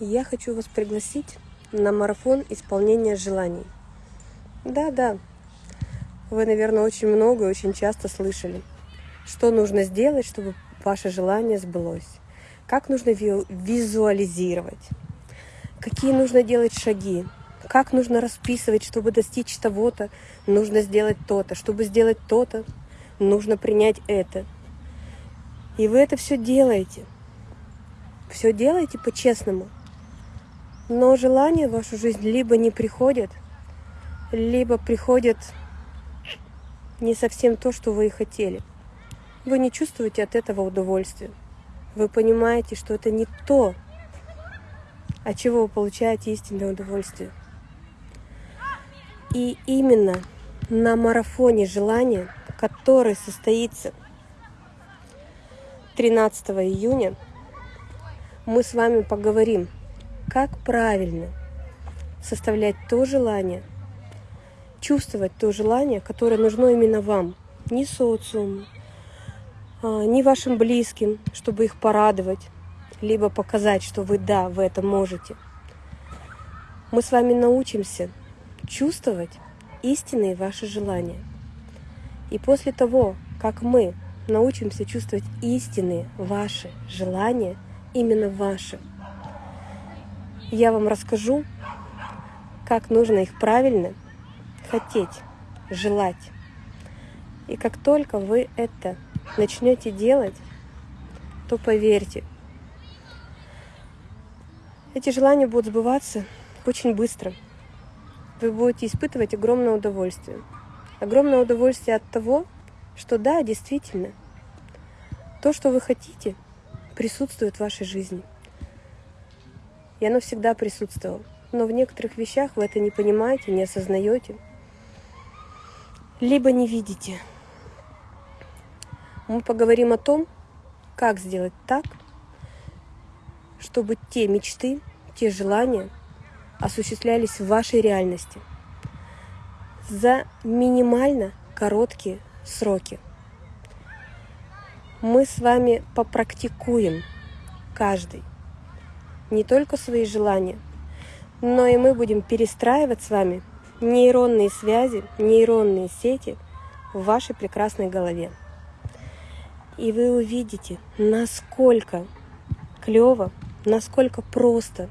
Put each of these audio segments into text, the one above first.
я хочу вас пригласить на марафон исполнения желаний. Да-да, вы, наверное, очень много и очень часто слышали, что нужно сделать, чтобы ваше желание сбылось, как нужно визуализировать, какие нужно делать шаги, как нужно расписывать, чтобы достичь того-то, нужно сделать то-то, чтобы сделать то-то, нужно принять это. И вы это все делаете. Все делаете по-честному – но желания в вашу жизнь либо не приходят, либо приходят не совсем то, что вы и хотели. Вы не чувствуете от этого удовольствия. Вы понимаете, что это не то, от чего вы получаете истинное удовольствие. И именно на марафоне желания, который состоится 13 июня, мы с вами поговорим – как правильно составлять то желание, чувствовать то желание, которое нужно именно вам, не социуму, а, не вашим близким, чтобы их порадовать, либо показать, что вы да, вы это можете. Мы с вами научимся чувствовать истинные ваши желания. И после того, как мы научимся чувствовать истинные ваши желания, именно ваши, я вам расскажу, как нужно их правильно хотеть, желать. И как только вы это начнете делать, то поверьте, эти желания будут сбываться очень быстро. Вы будете испытывать огромное удовольствие. Огромное удовольствие от того, что да, действительно, то, что вы хотите, присутствует в вашей жизни и оно всегда присутствовало. Но в некоторых вещах вы это не понимаете, не осознаете, либо не видите. Мы поговорим о том, как сделать так, чтобы те мечты, те желания осуществлялись в вашей реальности за минимально короткие сроки. Мы с вами попрактикуем каждый не только свои желания, но и мы будем перестраивать с вами нейронные связи, нейронные сети в вашей прекрасной голове. И вы увидите, насколько клево, насколько просто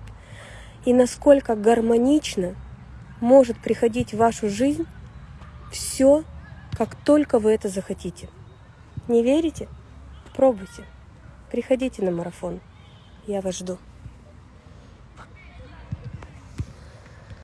и насколько гармонично может приходить в вашу жизнь все, как только вы это захотите. Не верите? Пробуйте. Приходите на марафон. Я вас жду.